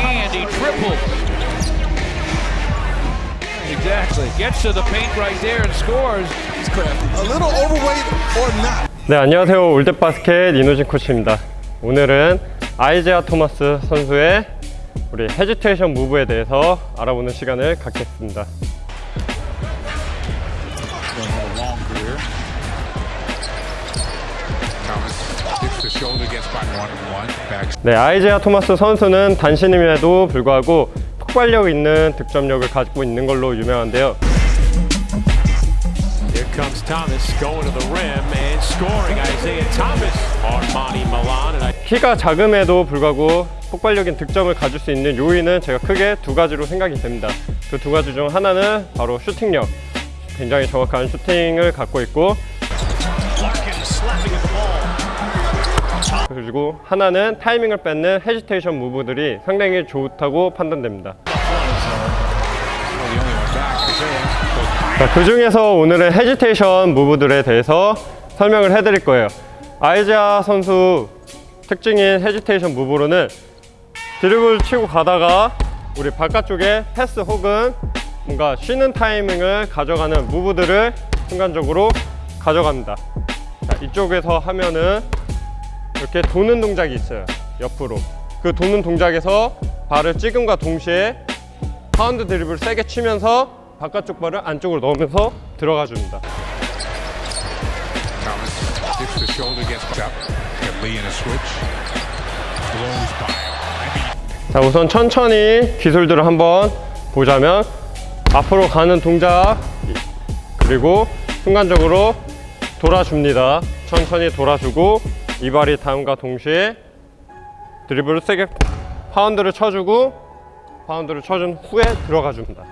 And he triples. Exactly. Gets to the paint right there and scores. A little overweight or not. 네 안녕하세요 올댓바스켓 이노진 코치입니다 오늘은 아이제아 토마스 선수의 우리 헤지테이션 무브에 대해서 알아보는 시간을 갖겠습니다 네 아이제아 토마스 선수는 단신임에도 불구하고 폭발력 있는 득점력을 가지고 있는 걸로 유명한데요 Here comes Thomas going to the rim and scoring. Isaiah Thomas on Monty Milan. And I 키가 작음에도 불구하고 폭발력인 득점을 가질 수 있는 요인은 제가 크게 두 가지로 생각이 됩니다. 그 두 가지 중 하나는 바로 슈팅력. 굉장히 정확한 슈팅을 갖고 있고 그리고 하나는 타이밍을 뺏는 hesitation move들이 상당히 좋다고 판단됩니다. 그 중에서 오늘은 hesitation move들에 대해서 설명을 해드릴 거예요. 아이제아 선수 특징인 hesitation move로는 드리블 치고 가다가 우리 바깥쪽에 패스 혹은 뭔가 쉬는 타이밍을 가져가는 move들을 순간적으로 가져갑니다. 자, 이쪽에서 하면은 이렇게 도는 동작이 있어요. 옆으로. 그 도는 동작에서 발을 찍음과 동시에 파운드 드리블을 세게 치면서 바깥쪽 발을 안쪽으로 넣으면서 들어가 줍니다. 자, 우선 천천히 기술들을 한번 보자면 앞으로 가는 동작 그리고 순간적으로 돌아줍니다. 천천히 돌아주고 이 발이 다음과 동시에 드리블을 세게 파운드를 쳐주고 파운드를 쳐준 후에 들어가 줍니다.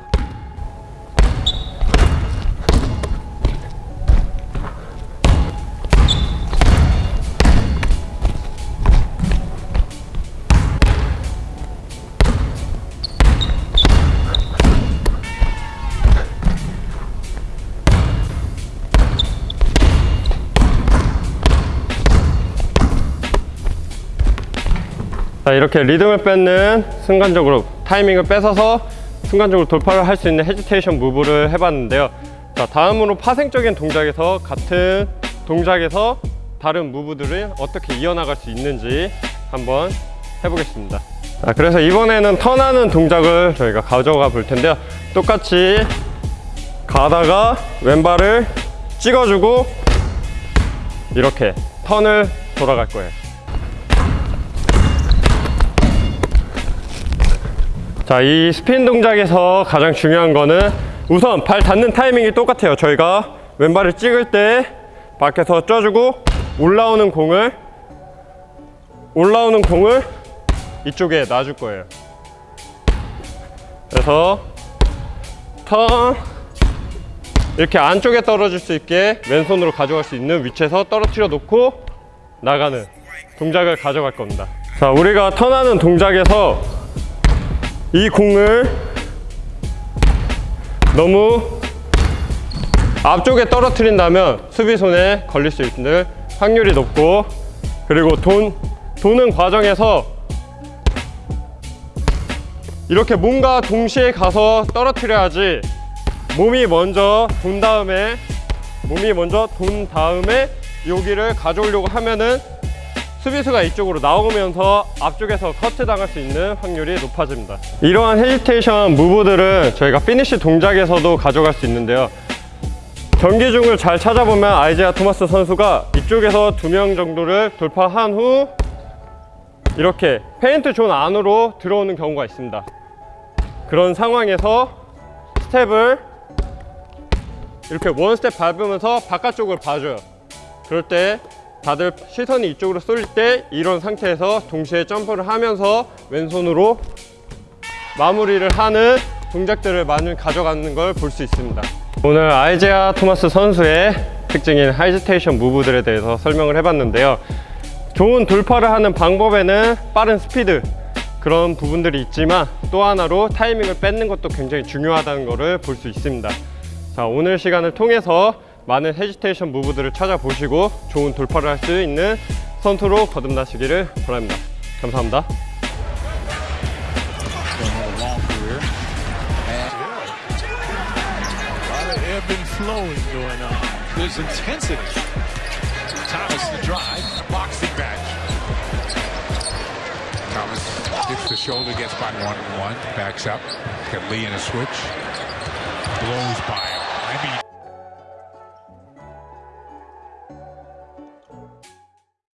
자 이렇게 리듬을 뺏는 순간적으로 타이밍을 뺏어서 순간적으로 돌파를 할 수 있는 헤지테이션 무브를 해봤는데요. 자 다음으로 파생적인 동작에서 같은 동작에서 다른 무브들을 어떻게 이어나갈 수 있는지 한번 해보겠습니다. 자 그래서 이번에는 턴하는 동작을 저희가 가져가 볼 텐데요. 똑같이 가다가 왼발을 찍어주고 이렇게 턴을 돌아갈 거예요 자, 이 스핀 동작에서 가장 중요한 거는 우선 발 닿는 타이밍이 똑같아요. 저희가 왼발을 찍을 때 밖에서 쪄주고 올라오는 공을 올라오는 공을 이쪽에 놔줄 거예요. 그래서 턴 이렇게 안쪽에 떨어질 수 있게 왼손으로 가져갈 수 있는 위치에서 떨어뜨려 놓고 나가는 동작을 가져갈 겁니다. 자, 우리가 턴하는 동작에서 이 공을 너무 앞쪽에 떨어뜨린다면 수비손에 걸릴 수 있는 확률이 높고 그리고 돈, 도는 과정에서 이렇게 몸과 동시에 가서 떨어뜨려야지 몸이 먼저 돈 다음에 몸이 먼저 돈 다음에 여기를 가져오려고 하면은 수비수가 이쪽으로 나오면서 앞쪽에서 커트 당할 수 있는 확률이 높아집니다. 이러한 hesitation move들은 저희가 finish 동작에서도 가져갈 수 있는데요. 경기 중을 잘 찾아보면 아이제아 토마스 선수가 이쪽에서 두 명 정도를 돌파한 후 이렇게 paint zone 안으로 들어오는 경우가 있습니다. 그런 상황에서 스텝을 이렇게 one step 밟으면서 바깥쪽을 봐줘요. 그럴 때 다들 시선이 이쪽으로 쏠릴 때 이런 상태에서 동시에 점프를 하면서 왼손으로 마무리를 하는 동작들을 많이 가져가는 걸 볼 수 있습니다. 오늘 아이제아 토마스 선수의 특징인 hesitation move들에 대해서 설명을 해봤는데요. 좋은 돌파를 하는 방법에는 빠른 스피드 그런 부분들이 있지만 또 하나로 타이밍을 뺏는 것도 굉장히 중요하다는 것을 볼 수 있습니다. 자 오늘 시간을 통해서 많은 헤지테이션 무브들을 찾아보시고 좋은 돌파를 할 수 있는 선수로 거듭나시기를 바랍니다 감사합니다 hits the shoulder, gets by one and one, backs up. Got Lee in a switch. Blows by